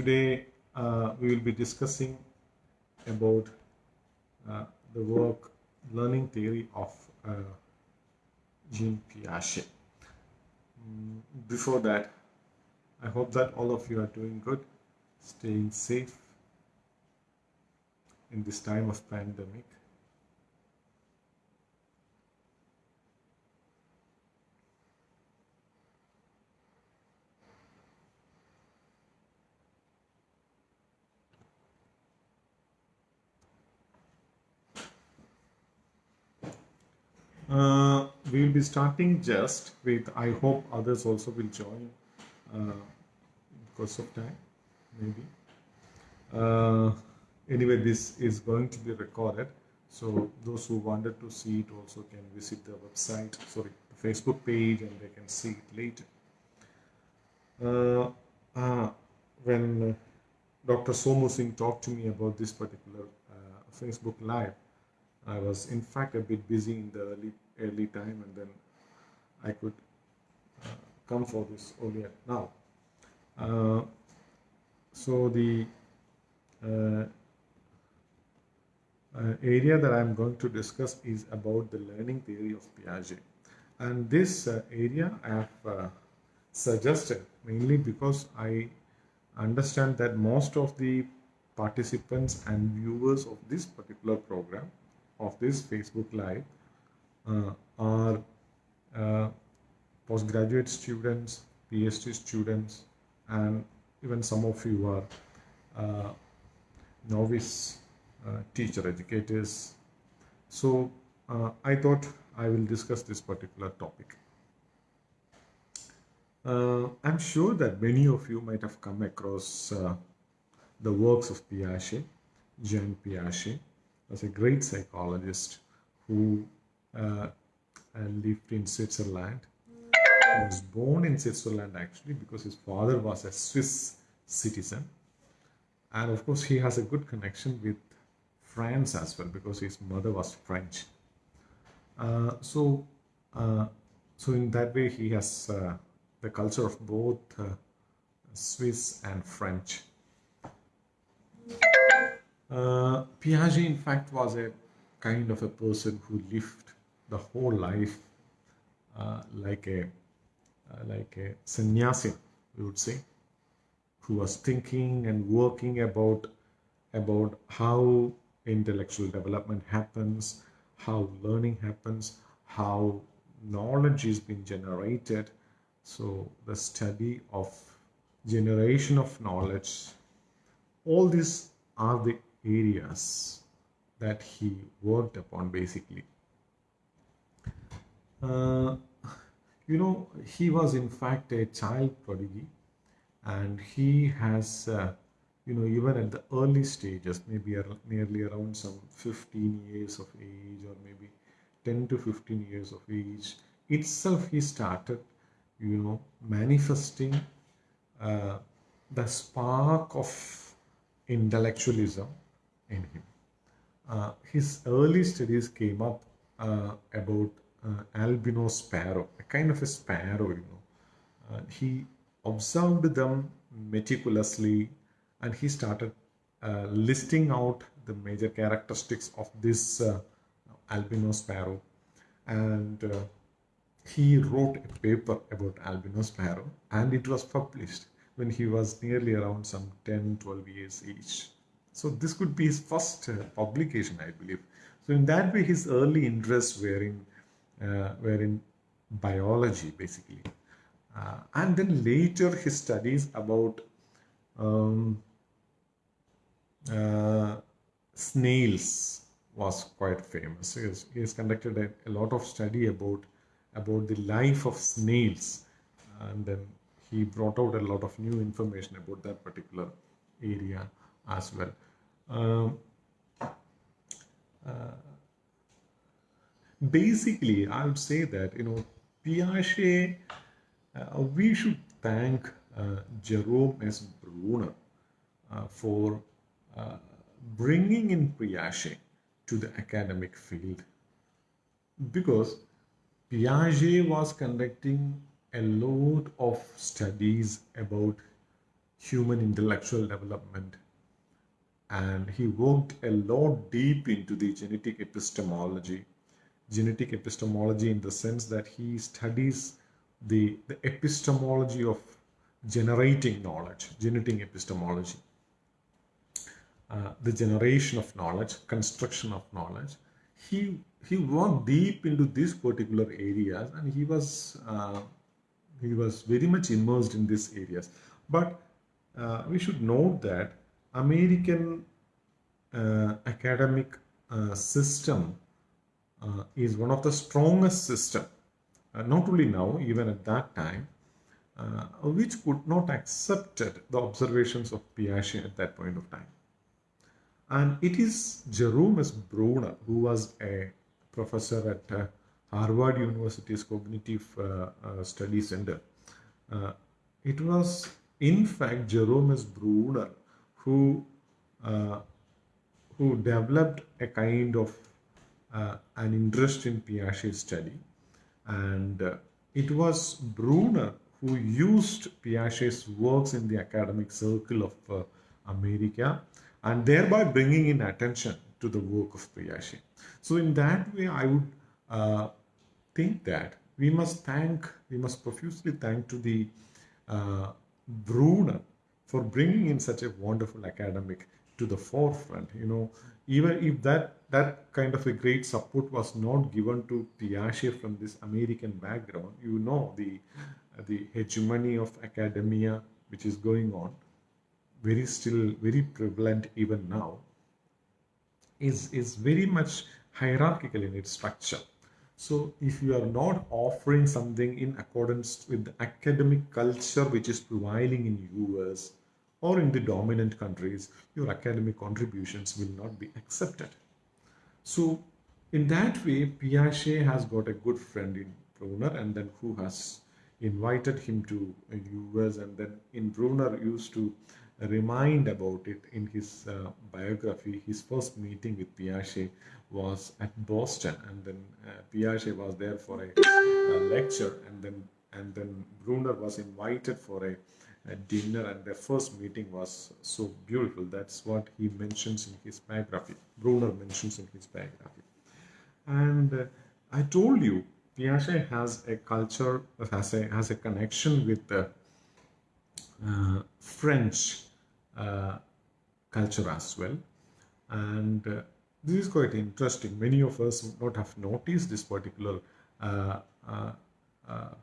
today uh, we will be discussing about uh, the work learning theory of uh, Jean Piaget. Mm, before that, I hope that all of you are doing good, staying safe in this time of pandemic. Uh, we will be starting just with, I hope others also will join uh, because of time, maybe. Uh, anyway, this is going to be recorded. So those who wanted to see it also can visit the website, sorry, the Facebook page and they can see it later. Uh, uh, when Dr. Somu Singh talked to me about this particular uh, Facebook Live, I was in fact a bit busy in the early early time and then I could uh, come for this earlier now. Uh, so the uh, uh, area that I'm going to discuss is about the learning theory of Piaget. And this uh, area I have uh, suggested mainly because I understand that most of the participants and viewers of this particular program of this Facebook Live are uh, postgraduate students, PhD students, and even some of you are uh, novice teacher educators. So I thought I will discuss this particular topic. Uh, I'm sure that many of you might have come across uh, the works of Piaget, Jean Piaget, was a great psychologist who uh, lived in Switzerland. He was born in Switzerland actually because his father was a Swiss citizen. And of course, he has a good connection with France as well because his mother was French. Uh, so, uh, so in that way, he has uh, the culture of both uh, Swiss and French. Uh, Piaget, in fact, was a kind of a person who lived the whole life uh, like a uh, like a sannyasi, we would say, who was thinking and working about about how intellectual development happens, how learning happens, how knowledge is being generated. So the study of generation of knowledge, all these are the areas that he worked upon basically. Uh, you know, he was in fact a child prodigy and he has, uh, you know, even at the early stages, maybe nearly around some 15 years of age or maybe 10 to 15 years of age, itself he started, you know, manifesting uh, the spark of intellectualism in him. Uh, his early studies came up uh, about albino sparrow, a kind of a sparrow, you know. Uh, he observed them meticulously and he started uh, listing out the major characteristics of this uh, albino sparrow and he wrote a paper about albino sparrow and it was published when he was nearly around some 10 12 years age so this could be his first uh, publication, I believe. So in that way, his early interests were in uh, were in biology, basically. Uh, and then later, his studies about um, uh, snails was quite famous. He has, he has conducted a, a, lot of study about about the life of snails, and then he brought out a lot of new information about that particular area as well. Um, uh, basically, I would say that, you know, Piaget, uh, we should thank uh, Jerome S. Bruner uh, for uh, bringing in Piaget to the academic field because Piaget was conducting a lot of studies about human intellectual development. And he worked a lot deep into the genetic epistemology. Genetic epistemology in the sense that he studies the, the epistemology of generating knowledge, genetic epistemology. Uh, the generation of knowledge, construction of knowledge. He he worked deep into these particular areas, and he was uh, he was very much immersed in these areas. But uh, we should note that American uh, academic uh, system uh, is one of the strongest system, not only now, even at that time, which could not accepted the observations of Piaget at that point of time. And it is Jerome. Bruner, who was a professor at uh, Harvard University's Cognitive uh, uh, Study Center. it was, in fact, Jerome. Bruner who who developed a kind of uh, an interest in Piaget study. And uh, it was Bruner who used Piaget's works in the academic circle of uh, America and thereby bringing in attention to the work of Piaget. So in that way, I would uh, think that we must thank, we must profusely thank to the uh, Bruner for bringing in such a wonderful academic to the forefront. You know, even if that that kind of a great support was not given to Piaget from this American background, you know the the hegemony of academia which is going on very still very prevalent even now is is very much hierarchical in its structure. So if you are not offering something in accordance with the academic culture which is prevailing in us or in the dominant countries your academic contributions will not be accepted so in that way piaget has got a good friend in bruner and then who has invited him to us and then in bruner used to remind about it in his uh, biography. His first meeting with Piaget was at Boston, and then uh, Piaget was there for a, a, lecture, and then and then Bruner was invited for a, a, dinner, and their first meeting was so beautiful. That's what he mentions in his biography. Bruner mentions in his biography, and uh, I told you Piaget has a culture, has a has a connection with the uh, French uh, culture as well. And uh, this is quite interesting. Many of us would not have noticed this particular uh,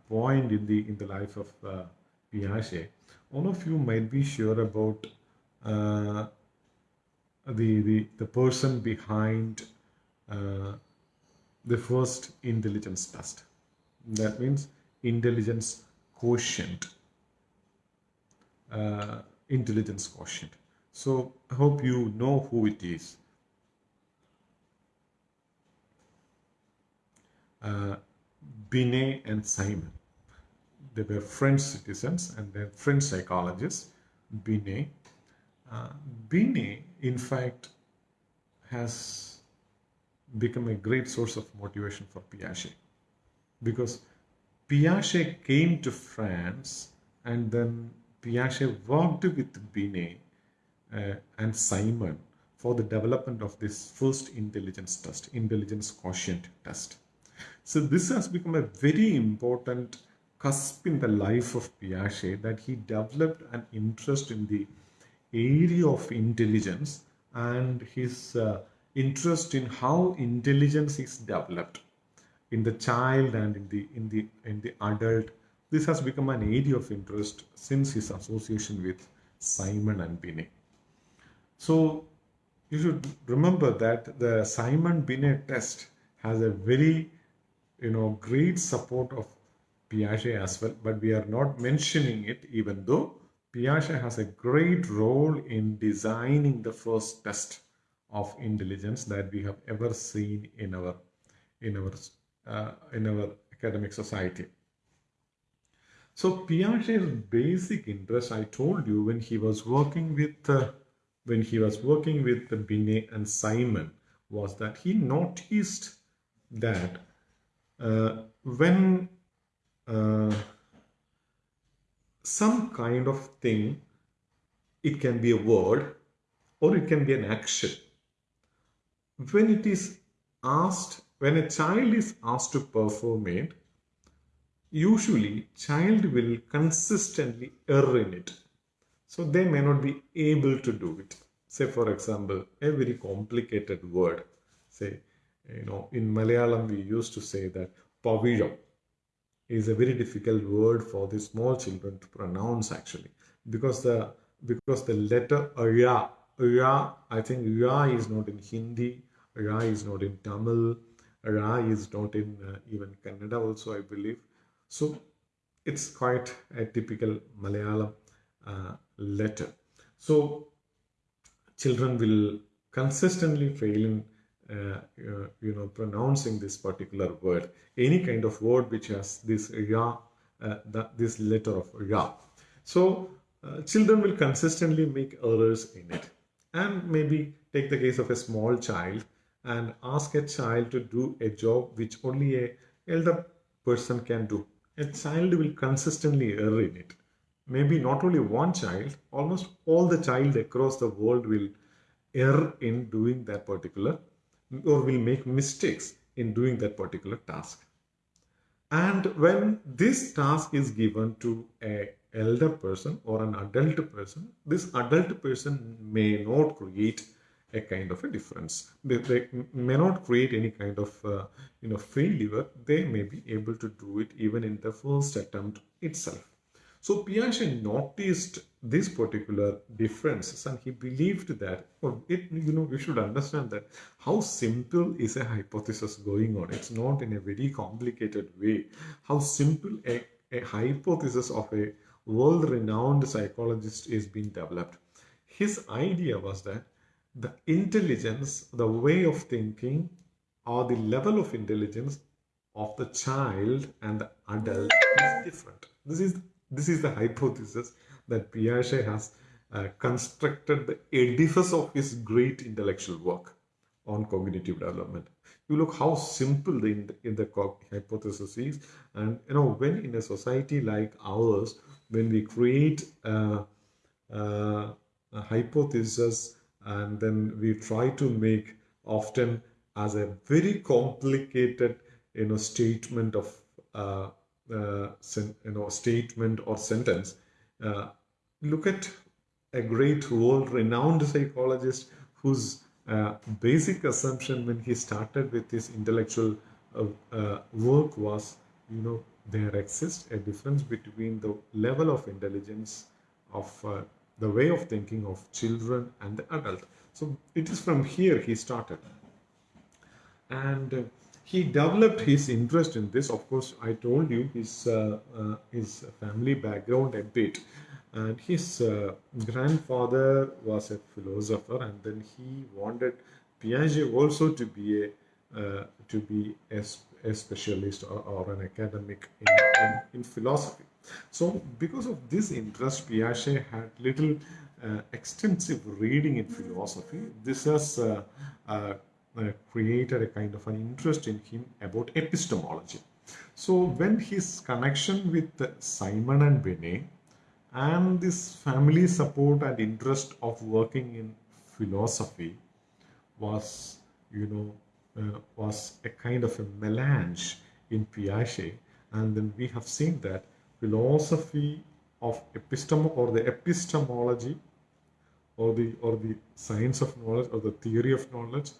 point in the in the life of Piaget. All of you might be sure about the, the, the person behind uh, the first intelligence test. That means intelligence quotient. Uh, intelligence quotient. So I hope you know who it is. Uh, Binet and Simon. They were French citizens and then French psychologists. Binet. Uh, Binet, in fact, has become a great source of motivation for Piaget because Piaget came to France and then Piaget worked with Binet uh, and Simon for the development of this first intelligence test, intelligence quotient test. So this has become a very important cusp in the life of Piaget that he developed an interest in the area of intelligence and his uh, interest in how intelligence is developed in the child and in the in the in the adult this has become an area of interest since his association with Simon and Binet. So you should remember that the Simon Binet test has a very you know great support of Piaget as well, but we are not mentioning it even though Piaget has a great role in designing the first test of intelligence that we have ever seen in our in our uh, in our academic society. So Piaget's basic interest, I told you, when he was working with uh, when he was working with Binet and Simon, was that he noticed that uh, when uh, some kind of thing it can be a word or it can be an action. When it is asked, when a child is asked to perform it, usually child will consistently err in it. So they may not be able to do it. Say for example, a very complicated word. Say, you know, in Malayalam we used to say that pavilam is a very difficult word for the small children to pronounce actually because the because the letter ya ya I think ya is not in Hindi, ya is not in Tamil, ya is not in uh, even Kannada also I believe. So it's quite a typical Malayalam uh, letter. So children will consistently fail in uh, uh, you know pronouncing this particular word. Any kind of word which has this ya, uh, this letter of ya. So uh, children will consistently make errors in it. And maybe take the case of a small child and ask a child to do a job which only a elder person can do. A child will consistently err in it maybe not only one child, almost all the child across the world will err in doing that particular or will make mistakes in doing that particular task. And when this task is given to a elder person or an adult person, this adult person may not create a kind of a difference. They, they may not create any kind of uh, you know failure. They may be able to do it even in the first attempt itself. So Piaget noticed this particular differences and he believed that it you know we should understand that how simple is a hypothesis going on. It's not in a very complicated way. How simple a, a hypothesis of a world renowned psychologist is being developed. His idea was that the intelligence the way of thinking or the level of intelligence of the child and the adult is different. This is this is the hypothesis that Piaget has uh, constructed the edifice of his great intellectual work on cognitive development. You look how simple the, in the, in the hypothesis is, and you know when in a society like ours, when we create a, a, a hypothesis and then we try to make often as a very complicated you know statement of uh, uh, you know statement or sentence uh, look at a great world renowned psychologist whose uh, basic assumption when he started with his intellectual uh, uh, work was you know there exists a difference between the level of intelligence of the way of thinking of children and the adult. So it is from here he started. And he developed his interest in this. Of course, I told you his uh, uh, his family background a bit, and his uh, grandfather was a philosopher, and then he wanted Piaget also to be a uh, to be a, a specialist or, or, an academic in, in, in, philosophy. So, because of this interest, Piaget had little uh, extensive reading in philosophy. This has uh, uh, created a kind of an interest in him about epistemology. So when his connection with Simon and Binet and this family support and interest of working in philosophy was, you know, uh, was a kind of a melange in Piaget. And then we have seen that philosophy of epistem or the epistemology or the or the science of knowledge or the theory of knowledge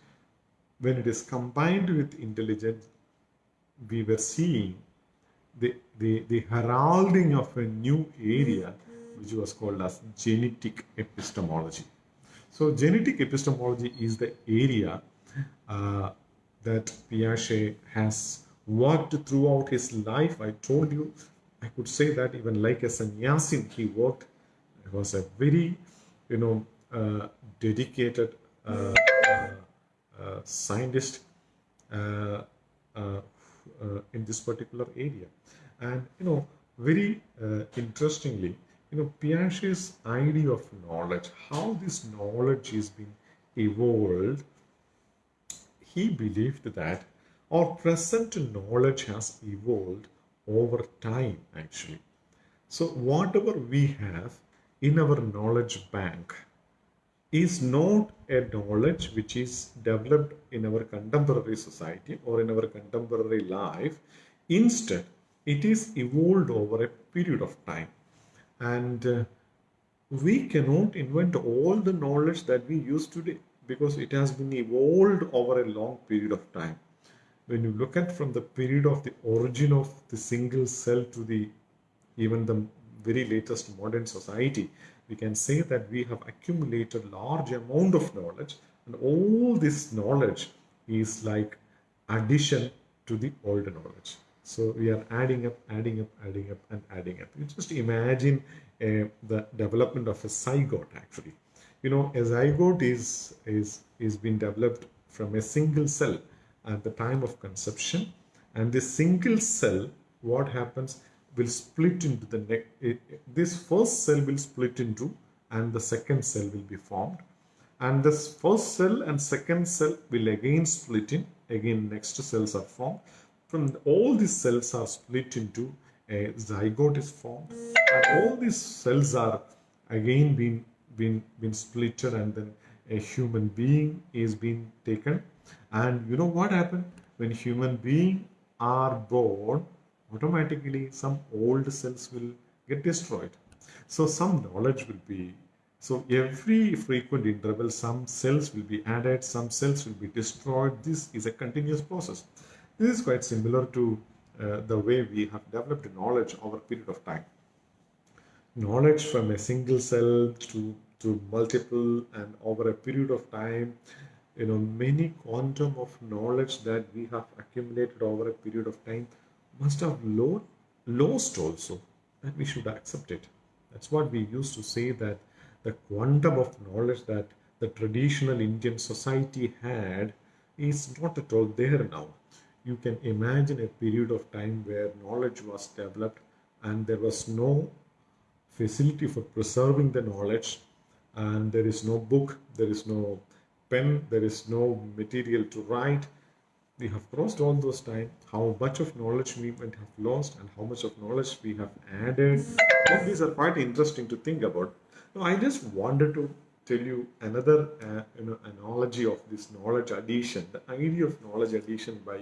when it is combined with intelligence, we were seeing the, the, the heralding of a new area which was called as genetic epistemology. So genetic epistemology is the area uh, that Piaget has worked throughout his life. I told you, I could say that even like a sannyasin, he worked. He was a very, you know, uh, dedicated uh, scientist uh, uh, in this particular area. And, you know, very interestingly, you know, Piaget's idea of knowledge, how this knowledge is being evolved, he believed that our present knowledge has evolved over time actually. So whatever we have in our knowledge bank is not a knowledge which is developed in our contemporary society or in our contemporary life. Instead, it is evolved over a period of time. And uh, we cannot invent all the knowledge that we use today because it has been evolved over a long period of time. When you look at from the period of the origin of the single cell to the even the very latest modern society, we can say that we have accumulated large amount of knowledge and all this knowledge is like addition to the old knowledge. So we are adding up, adding up, adding up and adding up. You just imagine uh, the development of a zygote actually. You know, a zygote is, is, is being developed from a single cell at the time of conception and this single cell, what happens, will split into the neck. Eh, this first cell will split into and the second cell will be formed. And this first cell and second cell will again split in. Again, next cells are formed. From all these cells are split into a zygote is formed. And all these cells are again being, being, being splitted and then a human being is being taken. And you know what happened? When human being are born, automatically some old cells will get destroyed. So some knowledge will be, so every frequent interval, some cells will be added, some cells will be destroyed. This is a continuous process. This is quite similar to uh, the way we have developed knowledge over a period of time. Knowledge from a single cell to, to multiple and over a period of time, you know, many quantum of knowledge that we have accumulated over a period of time must have lost also and we should accept it. That's what we used to say that the quantum of knowledge that the traditional Indian society had is not at all there now. You can imagine a period of time where knowledge was developed and there was no facility for preserving the knowledge and there is no book, there is no pen, there is no material to write we have crossed all those time how much of knowledge we might have lost and how much of knowledge we have added. All these are quite interesting to think about. Now i just wanted to tell you another uh, you know, analogy of this knowledge addition. The idea of knowledge addition by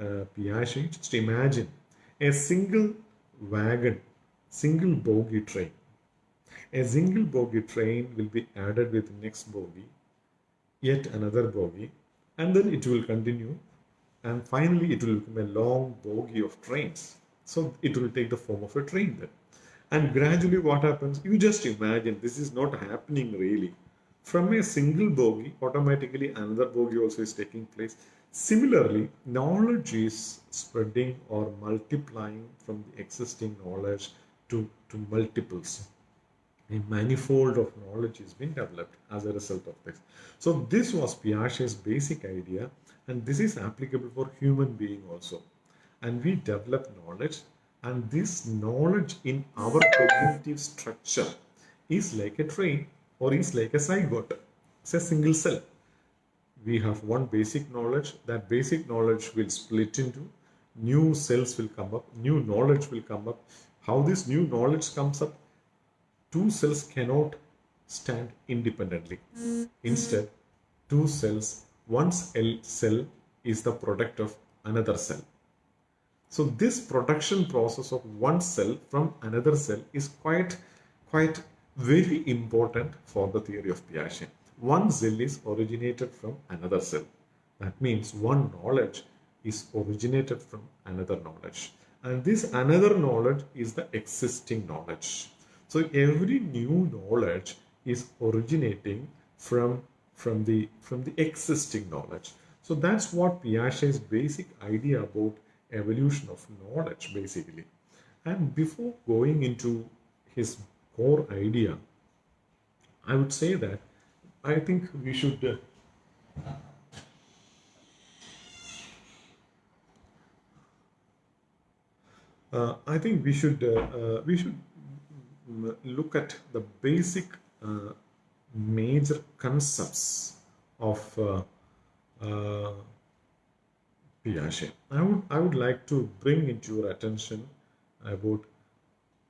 uh, piaget just imagine a single wagon single bogie train. A single bogie train will be added with next bogie yet another bogie and then it will continue and finally it will become a long bogie of trains. So it will take the form of a train then. And gradually what happens, you just imagine this is not happening really. From a single bogie, automatically another bogie also is taking place. Similarly, knowledge is spreading or multiplying from the existing knowledge to, to multiples a manifold of knowledge is being developed as a result of this. So this was Piaget's basic idea and this is applicable for human being also. And we develop knowledge and this knowledge in our cognitive structure is like a train or is like a zygote. It's a single cell. We have one basic knowledge. That basic knowledge will split into new cells will come up, new knowledge will come up. How this new knowledge comes up two cells cannot stand independently. Instead, two cells, one cell is the product of another cell. So this production process of one cell from another cell is quite, quite very important for the theory of Piaget. One cell is originated from another cell. That means one knowledge is originated from another knowledge. And this another knowledge is the existing knowledge. So every new knowledge is originating from, from, the, from the existing knowledge. So that's what Piaget's basic idea about evolution of knowledge basically. And before going into his core idea, I would say that I think we should uh, uh, I think we should uh, uh we should look at the basic uh, major concepts of uh, uh, Piaget. I would, I would like to bring into your attention about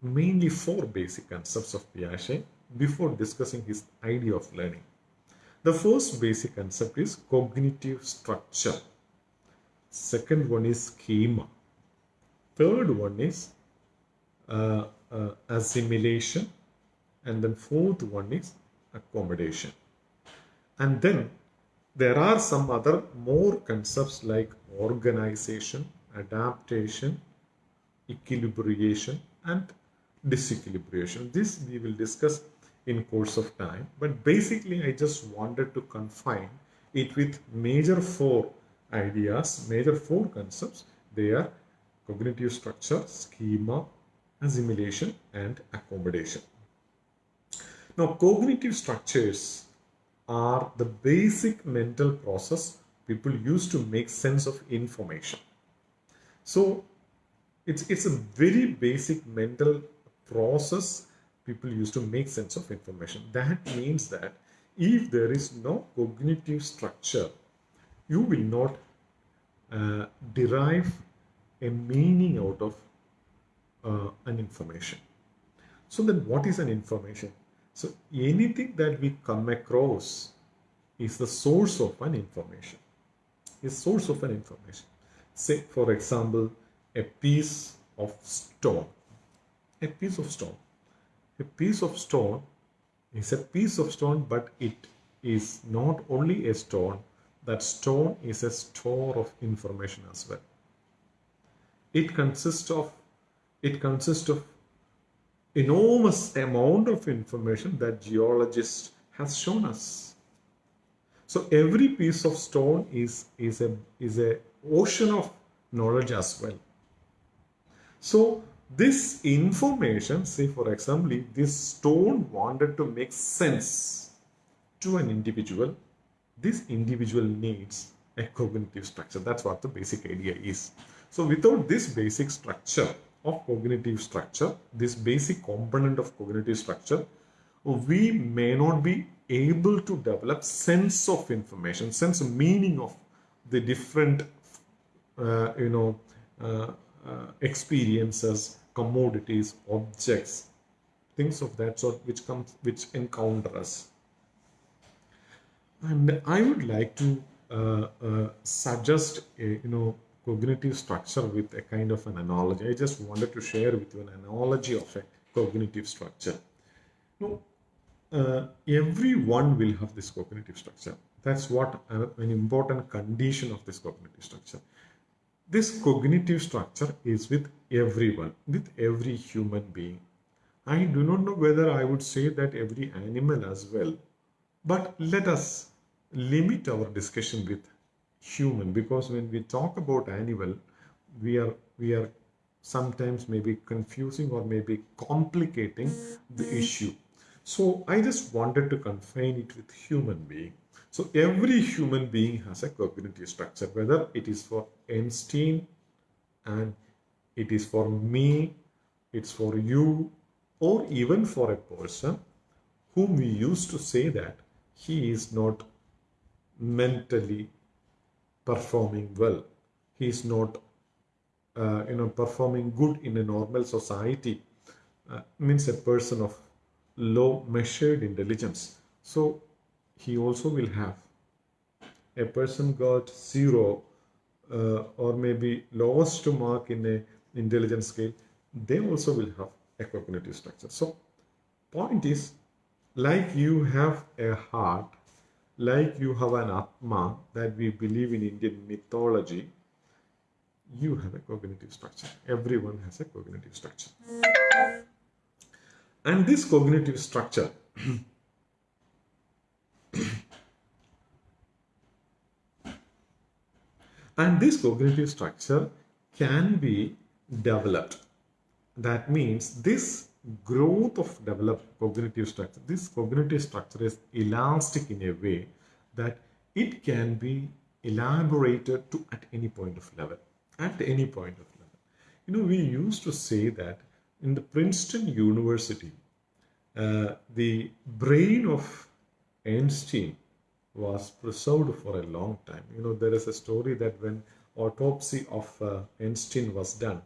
mainly four basic concepts of Piaget before discussing his idea of learning. The first basic concept is cognitive structure. Second one is schema. Third one is uh, uh, assimilation. And then fourth one is accommodation. And then there are some other more concepts like organization, adaptation, equilibration and disequilibration. This we will discuss in course of time. But basically, I just wanted to confine it with major four ideas, major four concepts. They are cognitive structure, schema, assimilation and accommodation. Now, cognitive structures are the basic mental process people use to make sense of information. So, it's, it's a very basic mental process people use to make sense of information. That means that if there is no cognitive structure, you will not uh, derive a meaning out of uh, an information. So then what is an information? So anything that we come across is the source of an information. Is source of an information. Say for example, a piece of stone. A piece of stone. A piece of stone is a piece of stone, but it is not only a stone, that stone is a store of information as well. It consists of it consists of enormous amount of information that geologist has shown us. So every piece of stone is, is, a, is a ocean of knowledge as well. So this information, say for example, this stone wanted to make sense to an individual, this individual needs a cognitive structure. That's what the basic idea is. So without this basic structure, of cognitive structure, this basic component of cognitive structure, we may not be able to develop sense of information, sense of meaning of the different, uh, you know, uh, uh, experiences, commodities, objects, things of that sort which comes, which encounter us. And I would like to uh, uh, suggest, a, you know, cognitive structure with a kind of an analogy. I just wanted to share with you an analogy of a cognitive structure. Now, uh, everyone will have this cognitive structure. That's what an important condition of this cognitive structure. This cognitive structure is with everyone, with every human being. I do not know whether I would say that every animal as well, but let us limit our discussion with human. Because when we talk about animal we are we are sometimes maybe confusing or maybe complicating the hmm. issue. So i just wanted to confine it with human being. So every human being has a cognitive structure whether it is for einstein and it is for me it's for you or even for a person whom we used to say that he is not mentally performing well. He is not, uh, you know, performing good in a normal society. Uh, means a person of low measured intelligence. So he also will have a person got zero uh, or maybe lowest to mark in a intelligence scale. They also will have a cognitive structure. So point is like you have a heart like you have an Atma that we believe in Indian mythology, you have a cognitive structure. Everyone has a cognitive structure. And this cognitive structure and this cognitive structure can be developed. That means this growth of developed cognitive structure. This cognitive structure is elastic in a way that it can be elaborated to at any point of level. At any point of level. You know, we used to say that in the Princeton University, uh, the brain of Einstein was preserved for a long time. You know, there is a story that when autopsy of uh, Einstein was done,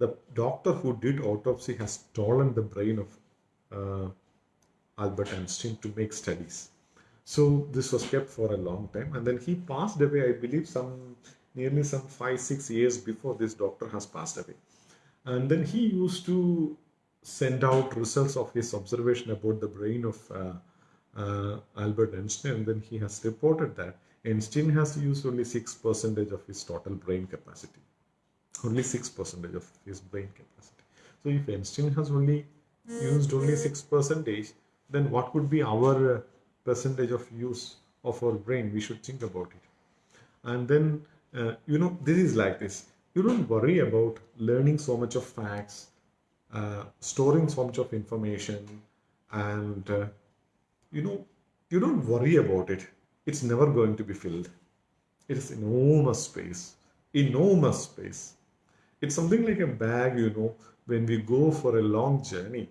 the doctor who did autopsy has stolen the brain of uh, Albert Einstein to make studies. So this was kept for a long time, and then he passed away. I believe some nearly some five six years before this doctor has passed away, and then he used to send out results of his observation about the brain of uh, uh, Albert Einstein, and then he has reported that Einstein has used only six percentage of his total brain capacity only 6% of his brain capacity. So if Einstein has only used only 6%, then what could be our uh, percentage of use of our brain? We should think about it. And then, uh, you know, this is like this. You don't worry about learning so much of facts, uh, storing so much of information, and, uh, you know, you don't worry about it. It's never going to be filled. It is enormous space, enormous space it's something like a bag, you know, when we go for a long journey,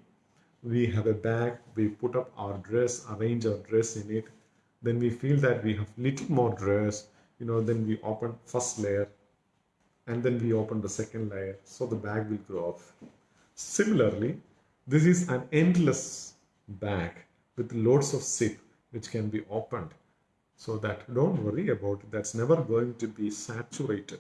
we have a bag, we put up our dress, arrange our dress in it, then we feel that we have little more dress, you know, then we open first layer and then we open the second layer, so the bag will grow off. Similarly, this is an endless bag with loads of zip which can be opened so that don't worry about it, that's never going to be saturated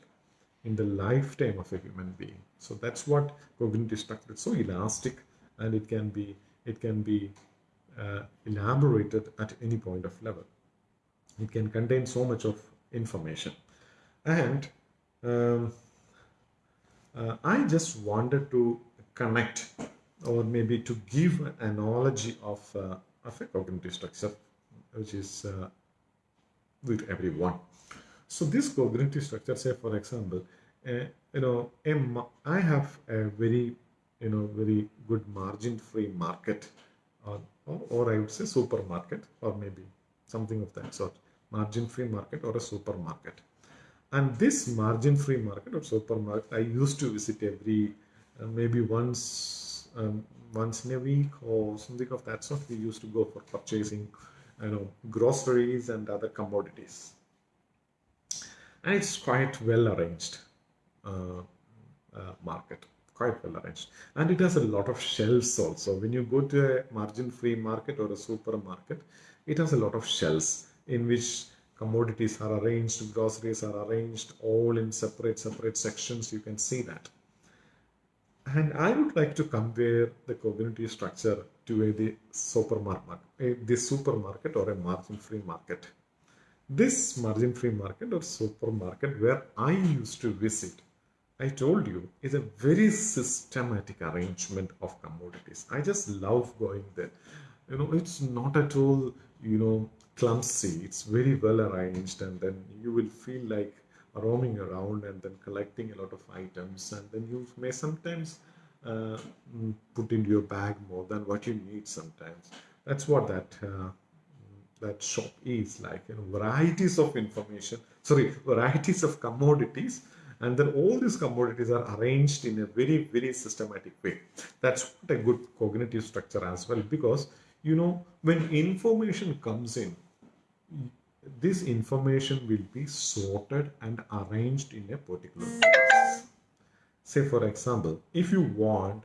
in the lifetime of a human being. So that's what cognitive structure is so elastic and it can be it can be uh, elaborated at any point of level. It can contain so much of information. And um, uh, I just wanted to connect or maybe to give an analogy of, uh, of a cognitive structure which is uh, with everyone. So this cognitive structure, say for example, uh, you know, I have a very, you know, very good margin-free market, or, or, or I would say supermarket, or maybe something of that sort, margin-free market or a supermarket. And this margin-free market or supermarket, I used to visit every, uh, maybe once, um, once in a week or something of that sort. We used to go for purchasing, you know, groceries and other commodities and it's quite well arranged uh, uh, market quite well arranged and it has a lot of shelves also. When you go to a margin free market or a supermarket it has a lot of shelves in which commodities are arranged groceries are arranged all in separate separate sections. You can see that. And I would like to compare the cognitive structure to a the supermarket, a, the supermarket or a margin-free market. This margin free market or supermarket where I used to visit, I told you, is a very systematic arrangement of commodities. I just love going there. You know, it's not at all, you know, clumsy. It's very well arranged and then you will feel like roaming around and then collecting a lot of items and then you may sometimes uh, put into your bag more than what you need sometimes. That's what that uh, that shop is like you know varieties of information sorry varieties of commodities. And then all these commodities are arranged in a very very systematic way. That's what a good cognitive structure as well because you know when information comes in this information will be sorted and arranged in a particular place. Say for example if you want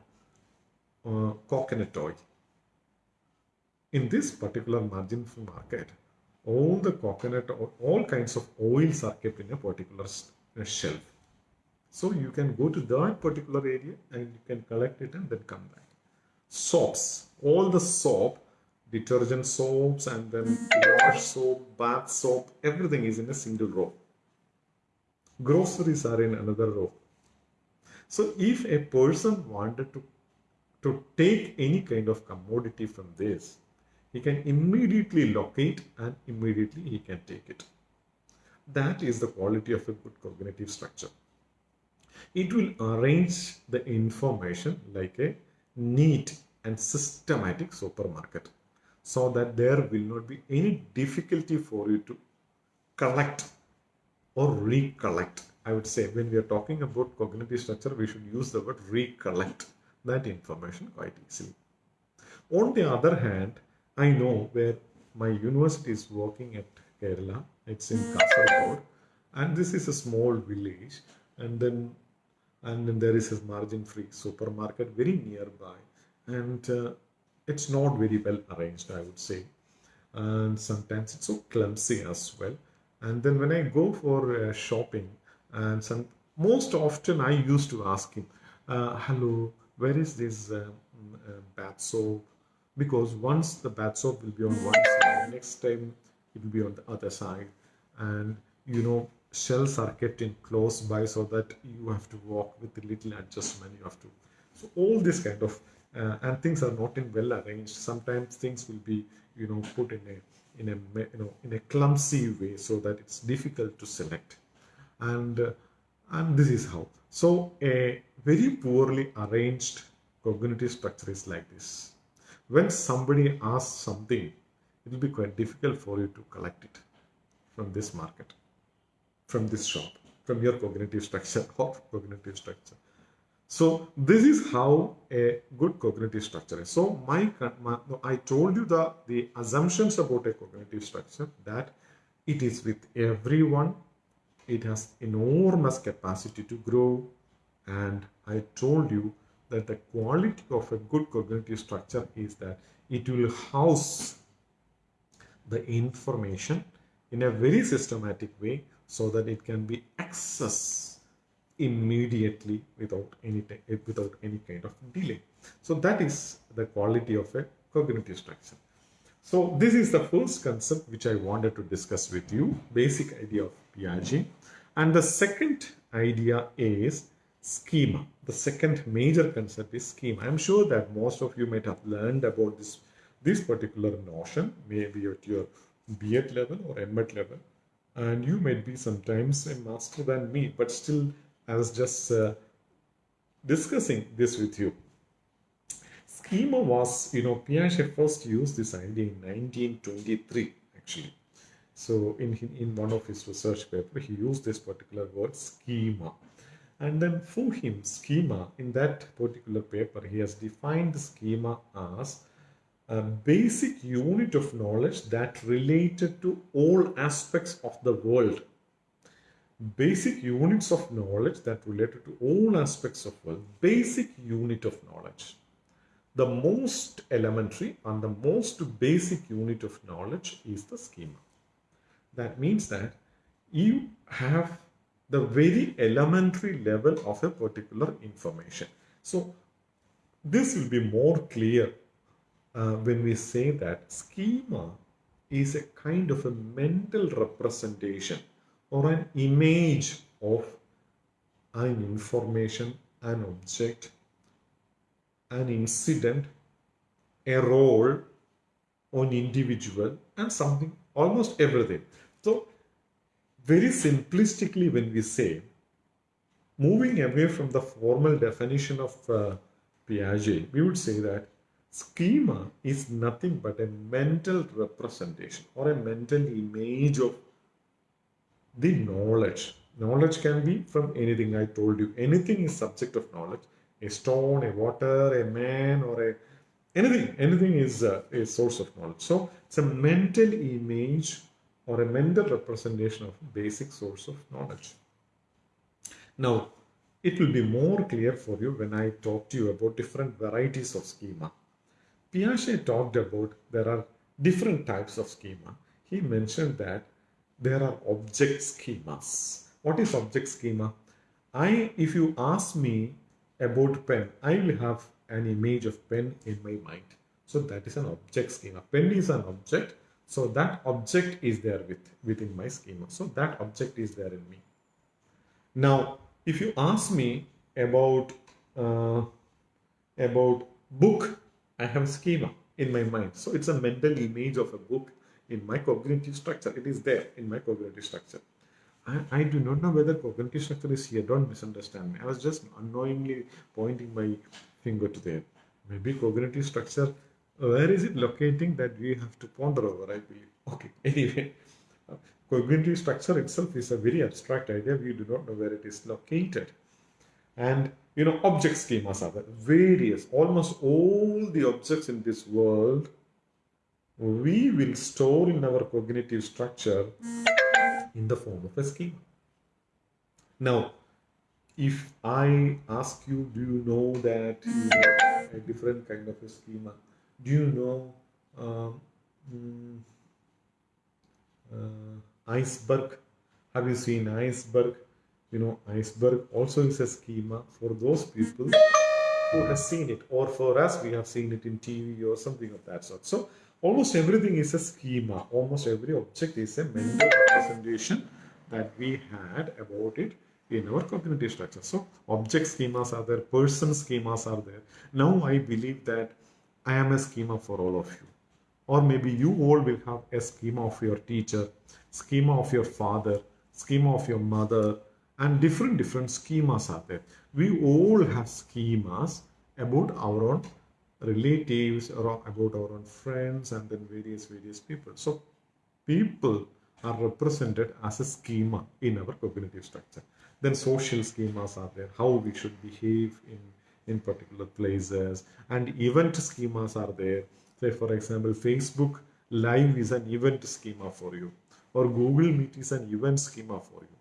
uh, coconut oil in this particular margin market, all the coconut, or all kinds of oils are kept in a particular uh, shelf. So you can go to that particular area and you can collect it and then come back. Soaps, all the soap, detergent soaps and then wash soap, bath soap, everything is in a single row. Groceries are in another row. So if a person wanted to, to take any kind of commodity from this, he can immediately locate and immediately he can take it. That is the quality of a good cognitive structure. It will arrange the information like a neat and systematic supermarket so that there will not be any difficulty for you to collect or recollect. I would say when we are talking about cognitive structure, we should use the word recollect that information quite easily. On the other hand, I know where my university is working at Kerala. It's in Kasaragod, and this is a small village. And then and then there is a margin-free supermarket very nearby, and uh, it's not very well arranged, I would say, and sometimes it's so clumsy as well. And then when I go for uh, shopping, and some most often I used to ask him, uh, "Hello, where is this uh, uh, bath soap?" Because once the bath soap will be on one side, next time it will be on the other side, and you know shells are kept in close by so that you have to walk with a little adjustment. You have to so all this kind of uh, and things are not in well arranged. Sometimes things will be you know put in a in a you know in a clumsy way so that it's difficult to select and uh, and this is how so a very poorly arranged cognitive structure is like this when somebody asks something it will be quite difficult for you to collect it from this market from this shop from your cognitive structure or cognitive structure so this is how a good cognitive structure is. So my, my, I told you the, the assumptions about a cognitive structure that it is with everyone. It has enormous capacity to grow. And I told you that the quality of a good cognitive structure is that it will house the information in a very systematic way so that it can be accessed immediately without any eh, without any kind of delay. So that is the quality of a cognitive structure. So this is the first concept which i wanted to discuss with you basic idea of piaget. And the second idea is schema the second major concept is schema i'm sure that most of you might have learned about this this particular notion maybe at your B.Ed level or M.Ed level and you might be sometimes a master than me but still I was just uh, discussing this with you. Schema was, you know, Piaget first used this idea in 1923, actually. So in, in one of his research paper, he used this particular word schema. And then for him, schema, in that particular paper, he has defined the schema as a basic unit of knowledge that related to all aspects of the world. Basic units of knowledge that related to all aspects of world. Basic unit of knowledge. The most elementary and the most basic unit of knowledge is the schema. That means that you have the very elementary level of a particular information so this will be more clear uh, when we say that schema is a kind of a mental representation or an image of an information, an object, an incident, a role, an individual, and something, almost everything. So, very simplistically, when we say, moving away from the formal definition of uh, Piaget, we would say that schema is nothing but a mental representation or a mental image of the knowledge. Knowledge can be from anything I told you. Anything is subject of knowledge. A stone, a water, a man, or a anything. Anything is a, a source of knowledge. So it's a mental image or a mental representation of basic source of knowledge. Now, it will be more clear for you when I talk to you about different varieties of schema. Piaget talked about there are different types of schema. He mentioned that there are object schemas. What is object schema? I, if you ask me about pen, I will have an image of pen in my mind. So that is an object schema. Pen is an object. So that object is there with, within my schema. So that object is there in me. Now, if you ask me about uh, about book, I have schema in my mind. So it's a mental image of a book in my cognitive structure. It is there in my cognitive structure. I, I do not know whether cognitive structure is here. Don't misunderstand me. I was just unknowingly pointing my finger to there. Maybe cognitive structure, where is it locating that we have to ponder over, I believe. Okay, anyway, uh, cognitive structure itself is a very abstract idea. We do not know where it is located. And you know, object schemas are. Various, almost all the objects in this world we will store in our cognitive structure in the form of a schema. Now, if I ask you, do you know that you know a different kind of a schema? Do you know um, mm, uh, iceberg? Have you seen iceberg? You know, iceberg also is a schema for those people who has seen it, or for us, we have seen it in TV or something of that sort. So almost everything is a schema. Almost every object is a mental representation that we had about it in our cognitive structure. So object schemas are there, person schemas are there. Now I believe that I am a schema for all of you. Or maybe you all will have a schema of your teacher, schema of your father, schema of your mother, and different different schemas are there. We all have schemas about our own relatives or about our own friends and then various various people. So people are represented as a schema in our cognitive structure. Then social schemas are there, how we should behave in, in particular places. And event schemas are there. Say, for example, Facebook Live is an event schema for you. Or Google Meet is an event schema for you.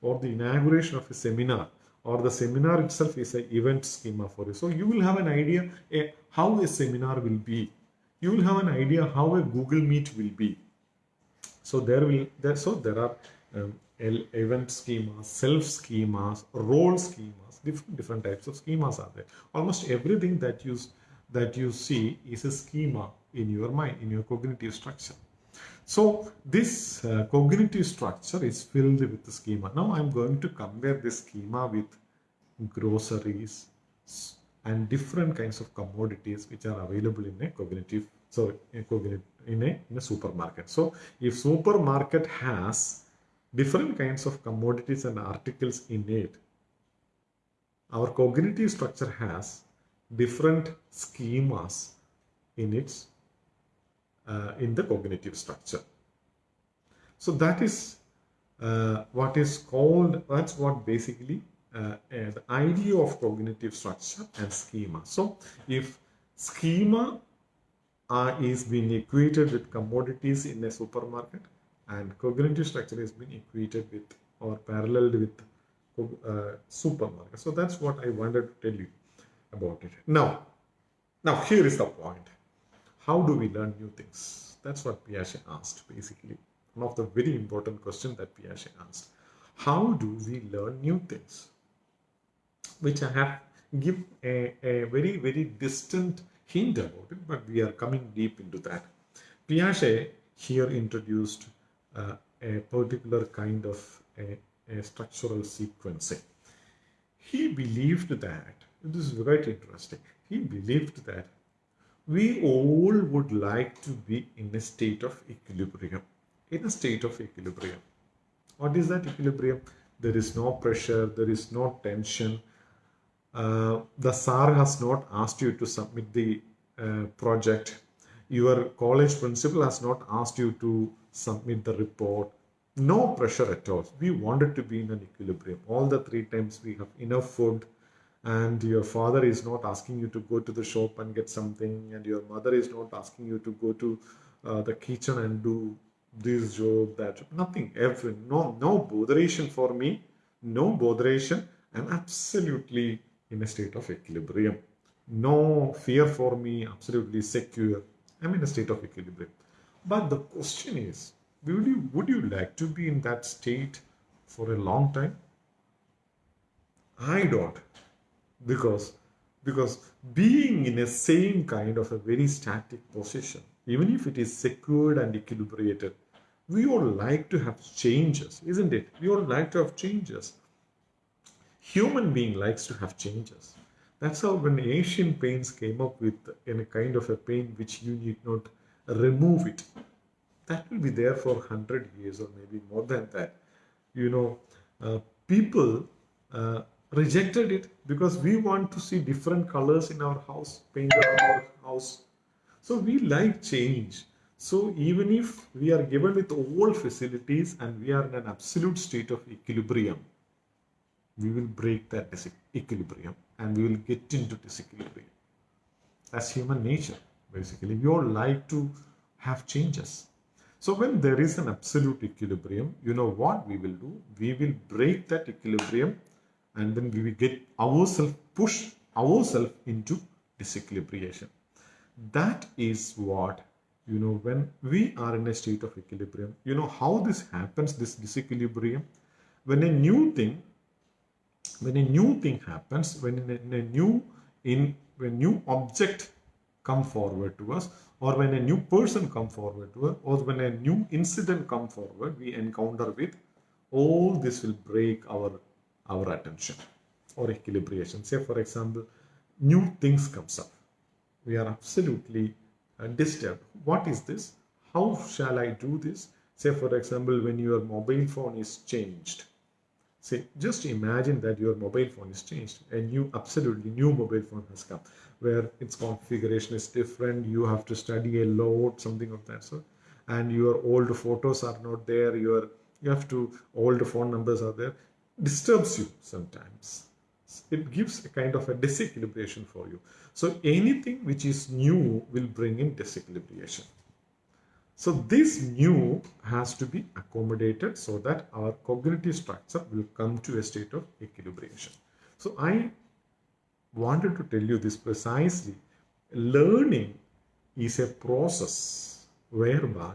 Or the inauguration of a seminar or the seminar itself is an event schema for you. So you will have an idea a, how a seminar will be. You will have an idea how a Google Meet will be. So there will there so there are um, event schemas, self schemas, role schemas, different different types of schemas are there. Almost everything that you that you see is a schema in your mind, in your cognitive structure. So this uh, cognitive structure is filled with the schema. Now I'm going to compare this schema with groceries and different kinds of commodities which are available in a cognitive so in, cognitive, in a in a supermarket. So if supermarket has different kinds of commodities and articles in it. Our cognitive structure has different schemas in its uh, in the cognitive structure. So that is uh, what is called, that's what basically uh, the idea of cognitive structure and schema. So if schema uh, is being equated with commodities in a supermarket, and cognitive structure has been equated with or paralleled with uh, supermarket. So that's what I wanted to tell you about it. Now, now here is the point. How do we learn new things? That's what Piaget asked basically. One of the very important questions that Piaget asked. How do we learn new things? Which I have give a, a very, very distant hint about it, but we are coming deep into that. Piaget here introduced uh, a particular kind of a, a structural sequencing. He believed that, this is very interesting, he believed that we all would like to be in a state of equilibrium. In a state of equilibrium. What is that equilibrium? There is no pressure, there is no tension. Uh, the SAR has not asked you to submit the uh, project. Your college principal has not asked you to submit the report. No pressure at all. We wanted to be in an equilibrium. All the three times we have enough food and your father is not asking you to go to the shop and get something and your mother is not asking you to go to uh, the kitchen and do this job that job. nothing every no no botheration for me no botheration i'm absolutely in a state of equilibrium no fear for me absolutely secure i'm in a state of equilibrium but the question is, would you, would you like to be in that state for a long time? I don't. Because, because being in a same kind of a very static position, even if it is secured and equilibrated, we all like to have changes, isn't it? We all like to have changes. Human being likes to have changes. That's how when Asian paints came up with in a kind of a paint which you need not remove it. That will be there for 100 years or maybe more than that. You know, uh, people uh, rejected it because we want to see different colors in our house, paint our house. So we like change. So even if we are given with all facilities and we are in an absolute state of equilibrium, we will break that equilibrium and we will get into disequilibrium. That's human nature basically. We all like to have changes. So when there is an absolute equilibrium, you know what we will do? We will break that equilibrium and then we will get ourselves push ourselves into disequilibration that is what you know when we are in a state of equilibrium you know how this happens this disequilibrium when a new thing when a new thing happens when a, a new in when new object come forward to us or when a new person come forward to us or when a new incident come forward we encounter with all this will break our our attention or equilibration say for example new things comes up. We are absolutely uh, disturbed. What is this? How shall i do this? Say for example when your mobile phone is changed say just imagine that your mobile phone is changed a new absolutely new mobile phone has come where its configuration is different you have to study a lot something of that sort and your old photos are not there your you have to the phone numbers are there. Disturbs you sometimes. It gives a kind of a disequilibration for you. So anything which is new will bring in disequilibration so this new has to be accommodated so that our cognitive structure will come to a state of equilibration so i wanted to tell you this precisely learning is a process whereby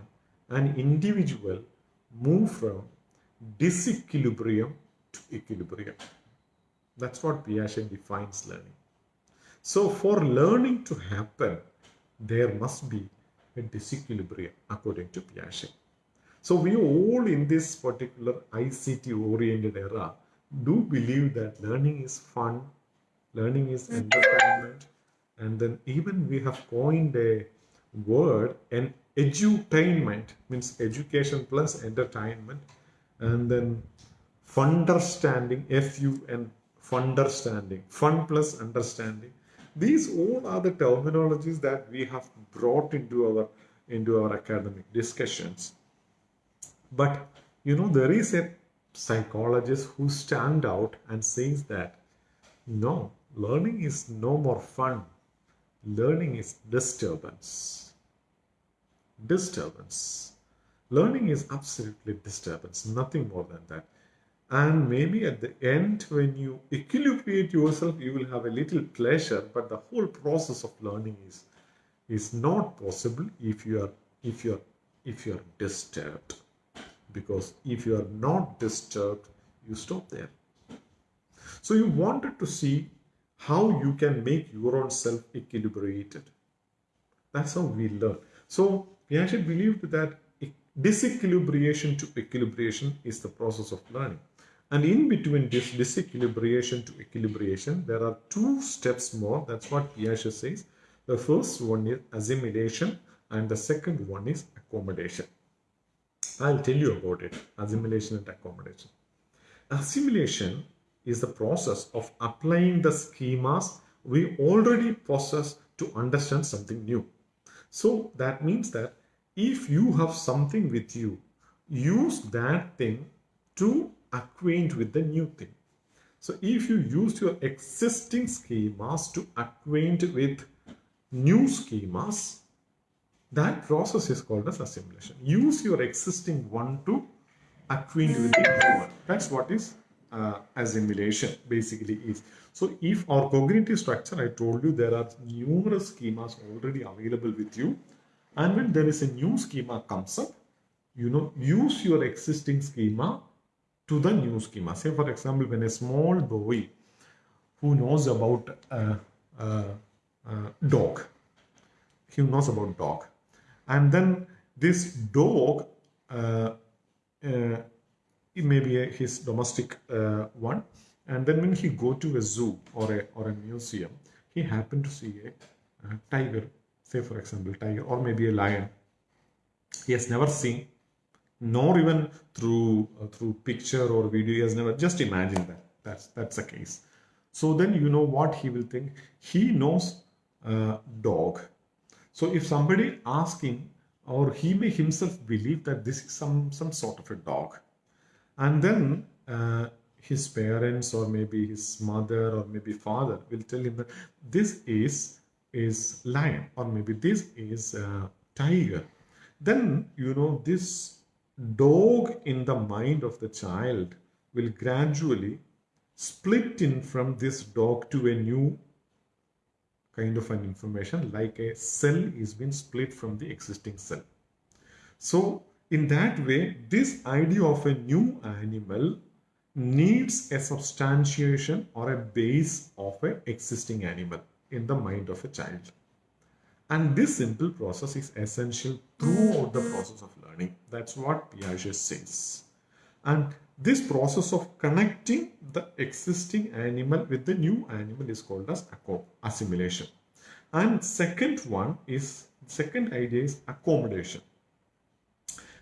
an individual move from disequilibrium to equilibrium. That's what Piaget defines learning. So for learning to happen, there must be a disequilibrium according to Piaget. So we all in this particular ICT oriented era do believe that learning is fun, learning is entertainment, and then even we have coined a word, an edutainment means education plus entertainment and then funderstanding f-u-n funderstanding fun plus understanding these all are the terminologies that we have brought into our into our academic discussions but you know there is a psychologist who stand out and says that no learning is no more fun learning is disturbance disturbance. Learning is absolutely disturbance, nothing more than that. And maybe at the end, when you equilibrate yourself, you will have a little pleasure, but the whole process of learning is, is not possible if you are if you are if you are disturbed. Because if you are not disturbed, you stop there. So you wanted to see how you can make your own self equilibrated. That's how we learn. So we actually believed that disequilibration to equilibration is the process of learning. And in between this disequilibration to equilibration, there are two steps more. That's what Piaget says. The first one is assimilation and the second one is accommodation. I'll tell you about it, assimilation and accommodation. Assimilation is the process of applying the schemas we already possess to understand something new. So that means that if you have something with you, use that thing to acquaint with the new thing. So if you use your existing schemas to acquaint with new schemas, that process is called as assimilation. Use your existing one to acquaint with the new one. That's what is uh, assimilation basically is. So if our cognitive structure, I told you there are numerous schemas already available with you and when there is a new schema comes up, you know, use your existing schema to the new schema. Say, for example, when a small boy who knows about a, a, a dog, he knows about dog, and then this dog, uh, uh, it may be a, his domestic uh, one, and then when he go to a zoo or a or a museum, he happened to see a, a tiger say for example tiger or maybe a lion he has never seen nor even through uh, through picture or video he has never just imagine that. That's that's the case. So then you know what he will think? He knows uh, dog. So if somebody asks him or he may himself believe that this is some some sort of a dog. And then uh, his parents or maybe his mother or maybe father will tell him that this is is lion or maybe this is tiger. Then you know this dog in the mind of the child will gradually split in from this dog to a new kind of an information like a cell is been split from the existing cell. So in that way, this idea of a new animal needs a substantiation or a base of an existing animal in the mind of a child. And this simple process is essential throughout the process of learning. That's what Piaget says. And this process of connecting the existing animal with the new animal is called as assimilation. And second one is, second idea is accommodation.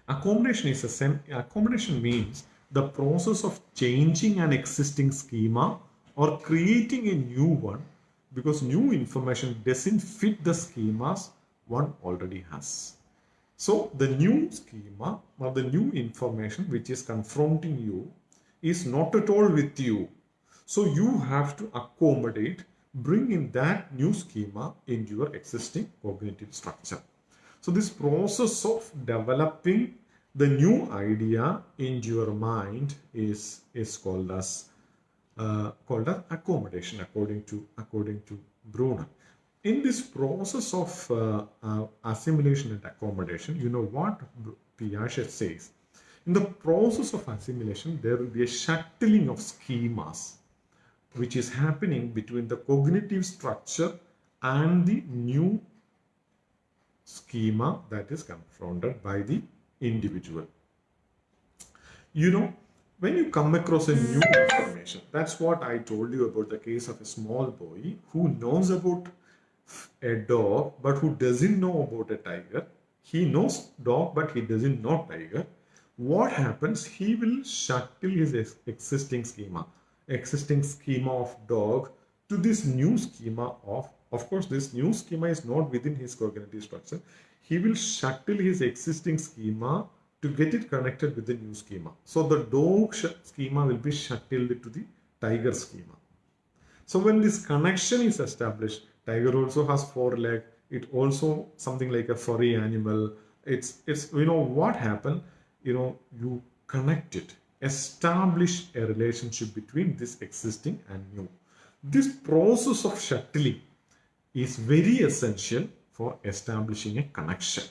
Accommodation is a accommodation means the process of changing an existing schema or creating a new one because new information doesn't fit the schemas one already has. So the new schema or the new information which is confronting you is not at all with you. So you have to accommodate, bring in that new schema into your existing cognitive structure. So this process of developing the new idea in your mind is, is called as uh, called as accommodation according to according to Bruner in this process of uh, uh, assimilation and accommodation, you know what Piaget says. In the process of assimilation, there will be a shuttling of schemas, which is happening between the cognitive structure and the new schema that is confronted by the individual. You know, when you come across a new hmm. information, that's what I told you about the case of a small boy who knows about a dog but who doesn't know about a tiger. He knows dog but he doesn't know tiger. What happens? He will shuttle his existing schema existing schema of dog to this new schema of of course this new schema is not within his cognitive structure. He will shuttle his existing schema to get it connected with the new schema. So the dog schema will be shuttled to the tiger schema. So when this connection is established tiger also has four leg it also something like a furry animal. It's it's you know what happened you know you connect it. Establish a relationship between this existing and new. This process of shuttling is very essential for establishing a connection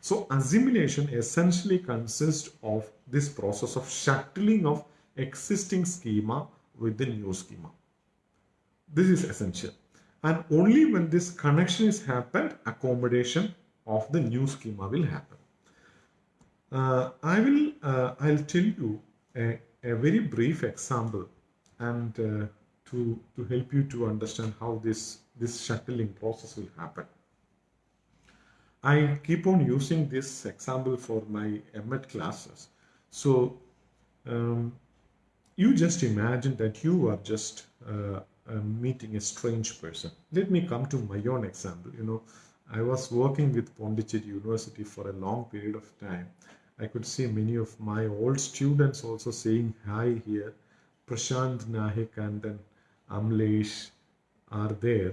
so assimilation essentially consists of this process of shuttling of existing schema with the new schema. This is essential. And only when this connection is happened accommodation of the new schema will happen. Uh, i will uh, i'll tell you a, a, very brief example and uh, to to help you to understand how this this shuttling process will happen i keep on using this example for my MET classes so um, you just imagine that you are just uh, meeting a strange person. Let me come to my own example. You know, I was working with Pondicherry University for a long period of time. I could see many of my old students also saying hi here. Prashant Nahik and then Amlesh are there.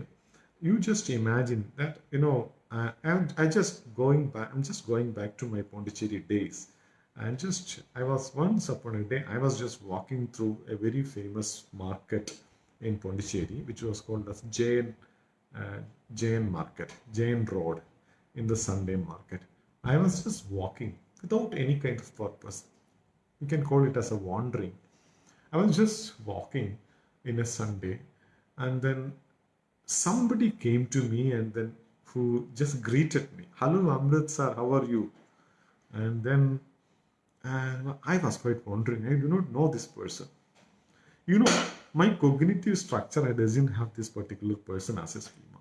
You just imagine that, you know, I, I'm I just going back, I'm just going back to my Pondicherry days. And just, I was once upon a day, I was just walking through a very famous market in Pondicherry, which was called as Jain, uh, Jain Market, Jain Road in the Sunday market. I was just walking without any kind of purpose. You can call it as a wandering. I was just walking in a Sunday and then somebody came to me and then who just greeted me. Hello Amrit sir, how are you? And then and I was quite wondering, I do not know this person. You know, my cognitive structure I doesn't have this particular person as a schema.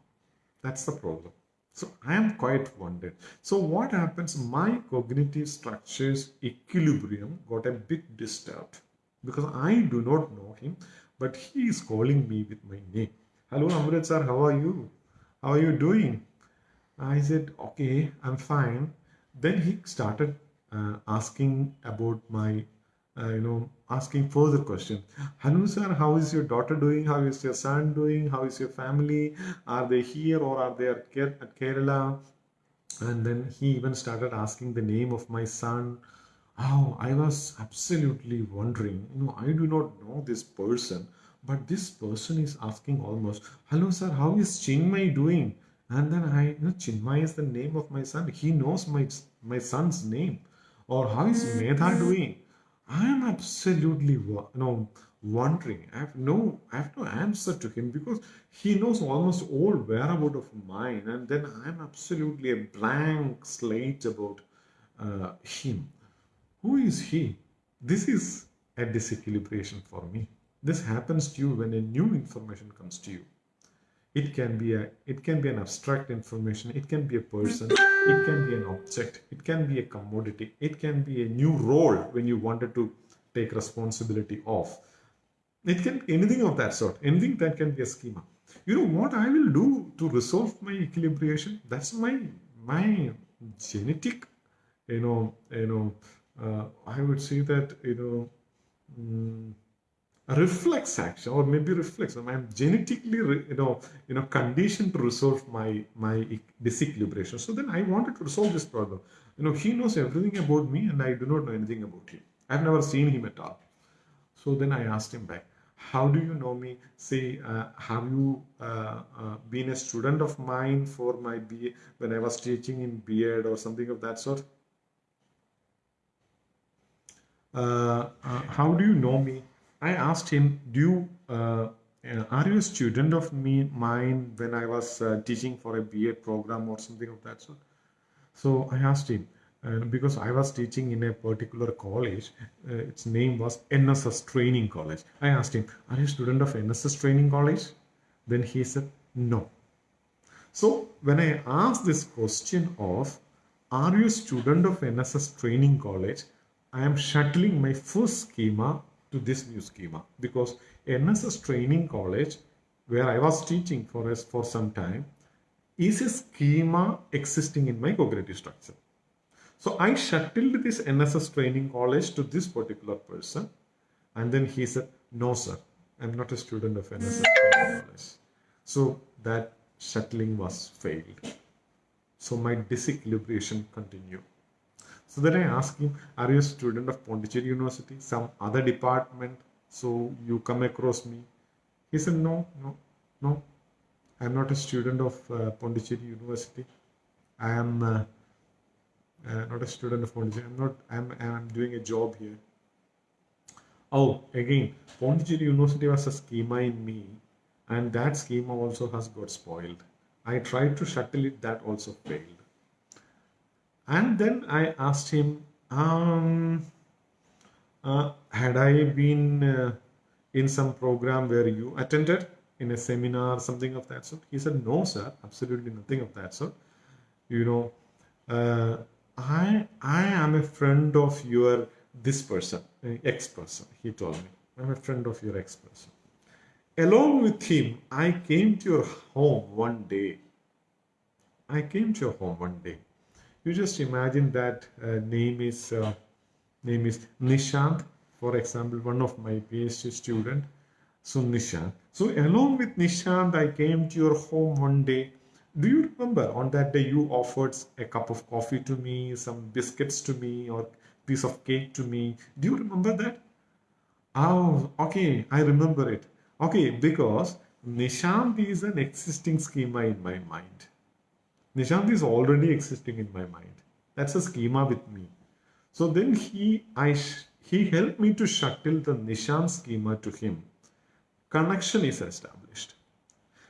That's the problem. So I am quite wondered. So what happens? My cognitive structure's equilibrium got a bit disturbed because I do not know him, but he is calling me with my name. Hello, Amrit sir, how are you? How are you doing? I said, okay, I'm fine. Then he started uh, asking about my uh, you know, asking further questions. Hanu sir, how is your daughter doing? How is your son doing? How is your family? Are they here or are they at Kerala? And then he even started asking the name of my son. Oh, I was absolutely wondering. You know, I do not know this person, but this person is asking almost, "Hello, sir. How is Chinmay doing?" And then I, you know, Chinmay is the name of my son. He knows my my son's name. Or how is Medha doing? I am absolutely, you know, wondering. I have no, I have no answer to him because he knows almost all whereabout of mine, and then I am absolutely a blank slate about uh, him. Who is he? This is a disequilibration for me. This happens to you when a new information comes to you. It can be a it can be an abstract information, it can be a person, it can be an object, it can be a commodity, it can be a new role when you wanted to take responsibility of. It can anything of that sort, anything that can be a schema. You know what I will do to resolve my equilibration? That's my my genetic, you know, you know, uh, I would say that you know. mm, reflex action or maybe reflex. I'm genetically you know you know conditioned to resolve my my disequilibration. So then i wanted to resolve this problem. You know he knows everything about me and i do not know anything about him. I've never seen him at all. So then i asked him back how do you know me? Say uh, have you uh, uh, been a student of mine for my B when i was teaching in B.Ed or something of that sort? Uh, uh, how do you know me? I asked him, do you, uh, uh, are you a student of me, mine when I was uh, teaching for a BA program or something of that sort? So I asked him, uh, because I was teaching in a particular college, uh, its name was NSS Training College. I asked him, are you a student of NSS Training College? Then he said, no. So when I asked this question of, are you a student of NSS training college? I am shuttling my first schema to this new schema because NSS training college, where I was teaching for us for some time, is a schema existing in my cognitive structure. So I shuttled this NSS training college to this particular person, and then he said, No, sir, I'm not a student of NSS training college. So that shuttling was failed. So my disequilibration continued. So then I asked him, Are you a student of Pondicherry University, some other department? So you come across me. He said, No, no, no. I'm not a student of uh, Pondicherry University. I am uh, uh, not a student of Pondicherry. I'm not. I'm. I'm doing a job here. Oh, again, Pondicherry University was a schema in me, and that schema also has got spoiled. I tried to shuttle it, that also failed. And then I asked him, um, uh, had I been uh, in some program where you attended in a seminar, something of that sort? He said, no, sir, absolutely nothing of that sort. You know, uh, I I am a friend of your this person, uh, ex person. He told me, I'm a friend of your ex person. Along with him, I came to your home one day. I came to your home one day. You just imagine that uh, name is uh, name is Nishant, for example, one of my PhD student. So Nishant. So along with Nishant, I came to your home one day. Do you remember on that day you offered a cup of coffee to me, some biscuits to me, or piece of cake to me? Do you remember that? Oh, okay, I remember it. Okay, because Nishant is an existing schema in my mind. Nishant is already existing in my mind. That's a schema with me. So then he, I, he helped me to shuttle the Nishant schema to him. Connection is established.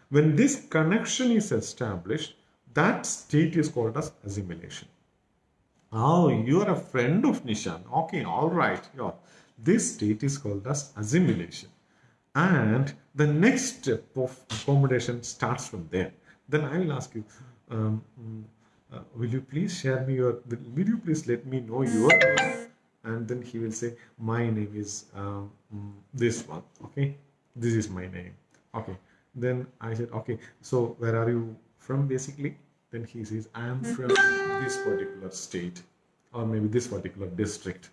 When this connection is established, that state is called as assimilation. Oh, you are a friend of Nishant. Okay, all right. Yeah. This state is called as assimilation. And the next step of accommodation starts from there. Then I will ask you, um, uh, will you please share me your, will, you please let me know your name? And then he will say, my name is um, this one. Okay, this is my name. Okay. Then I said, okay, so where are you from basically? Then he says, I am from this particular state or maybe this particular district.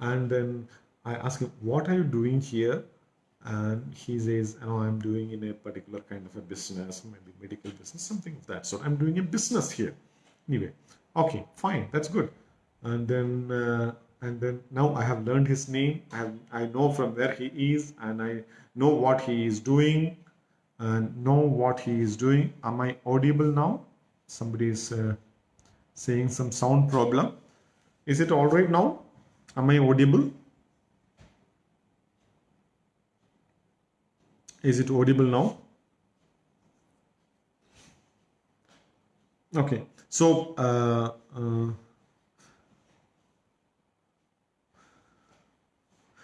And then I ask him, what are you doing here? And he says, oh, I'm doing in a particular kind of a business, maybe medical business, something of that sort. I'm doing a business here. Anyway, okay, fine, that's good. And then uh, and then now I have learned his name. I have I know from where he is, and I know what he is doing, and know what he is doing. Am I audible now? Somebody is uh, saying some sound problem. Is it all right now? Am I audible? Is it audible now? Okay, so uh, uh,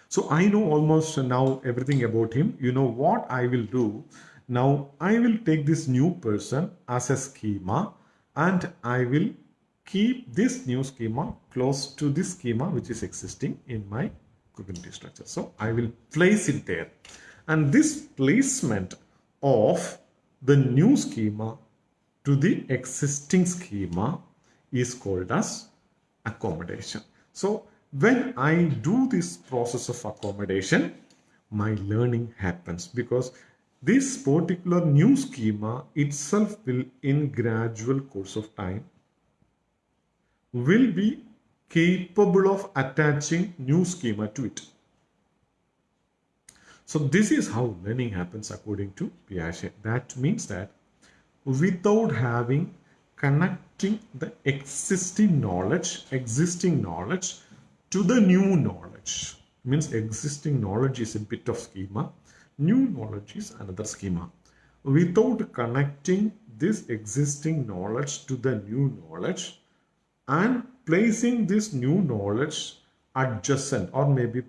so I know almost now everything about him. You know what I will do? Now I will take this new person as a schema and I will keep this new schema close to this schema which is existing in my cognitive structure. So I will place it there. And this placement of the new schema to the existing schema is called as accommodation. So when I do this process of accommodation, my learning happens because this particular new schema itself will in gradual course of time will be capable of attaching new schema to it. So this is how learning happens according to Piaget. That means that without having connecting the existing knowledge, existing knowledge to the new knowledge. Means existing knowledge is a bit of schema, new knowledge is another schema. Without connecting this existing knowledge to the new knowledge and placing this new knowledge adjacent or maybe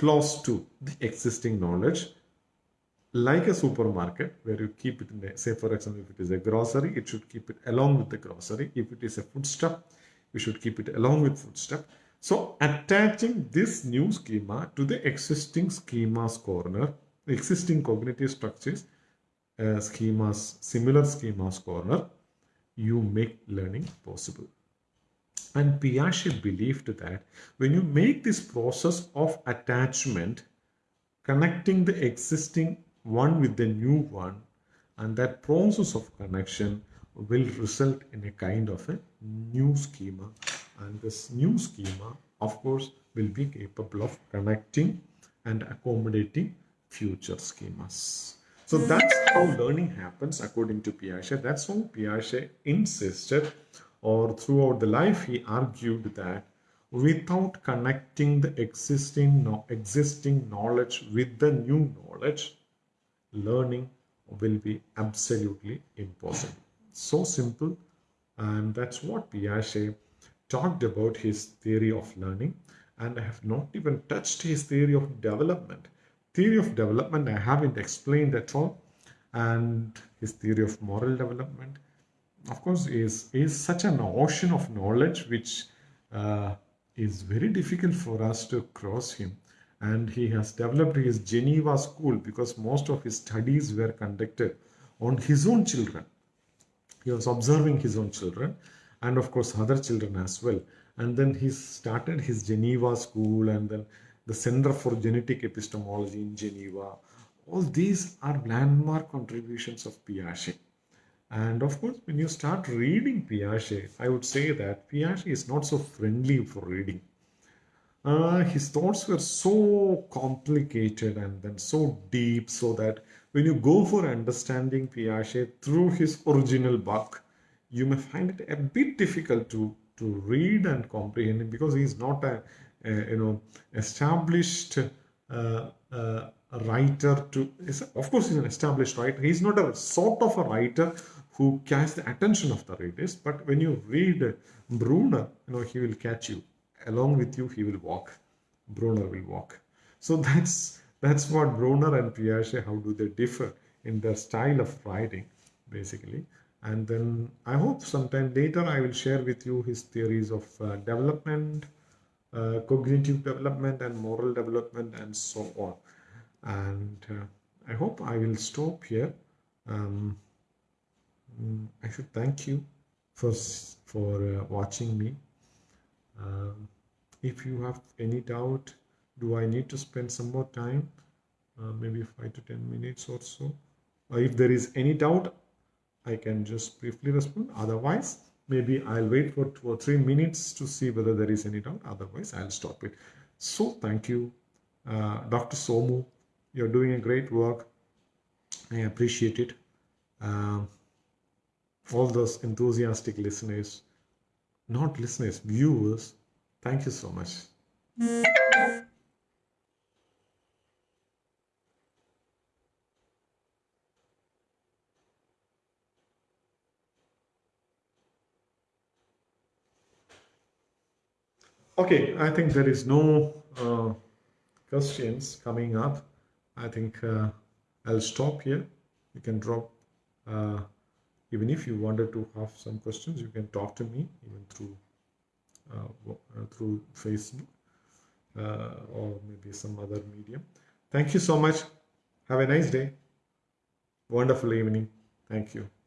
close to the existing knowledge like a supermarket where you keep it in a, say for example if it is a grocery it should keep it along with the grocery. If it is a foodstuff you should keep it along with foodstuff so attaching this new schema to the existing schemas corner existing cognitive structures uh, schemas similar schemas corner you make learning possible and Piaget believed that when you make this process of attachment, connecting the existing one with the new one, and that process of connection will result in a kind of a new schema. And this new schema, of course, will be capable of connecting and accommodating future schemas. So that's how learning happens according to Piaget. That's how Piaget insisted or throughout the life he argued that without connecting the existing existing knowledge with the new knowledge learning will be absolutely impossible. So simple and that's what Piaget talked about his theory of learning and I have not even touched his theory of development. Theory of development I haven't explained at all and his theory of moral development of course is is such an ocean of knowledge which uh, is very difficult for us to cross him. And he has developed his geneva school because most of his studies were conducted on his own children. He was observing his own children and of course other children as well. And then he started his geneva school and then the center for genetic epistemology in geneva. All these are landmark contributions of piaget and of course, when you start reading Piaget, I would say that Piaget is not so friendly for reading. Uh, his thoughts were so complicated and then so deep, so that when you go for understanding Piaget through his original book, you may find it a bit difficult to to read and comprehend him because he is not a, a you know established uh, uh, writer to is of course he's an established writer he's not a sort of a writer who catch the attention of the readers. But when you read Bruner, you know, he will catch you. Along with you, he will walk. Bruner will walk. So that's that's what Bruner and Piaget, how do they differ in their style of writing, basically. And then I hope sometime later I will share with you his theories of uh, development, uh, cognitive development and moral development and so on. And uh, I hope I will stop here. Um, Mm, I should thank you for for uh, watching me. Um, if you have any doubt, do I need to spend some more time? Uh, maybe five to ten minutes or so. Or if there is any doubt, I can just briefly respond. Otherwise, maybe I'll wait for two or three minutes to see whether there is any doubt. Otherwise, I'll stop it. So thank you, uh, Dr. Somu. You're doing a great work. I appreciate it. Um, all those enthusiastic listeners, not listeners, viewers, thank you so much. Okay, I think there is no uh, questions coming up. I think uh, I'll stop here. You can drop, uh, even if you wanted to have some questions, you can talk to me even through uh, uh, through Facebook uh, or maybe some other medium. Thank you so much. Have a nice day. Wonderful evening. Thank you.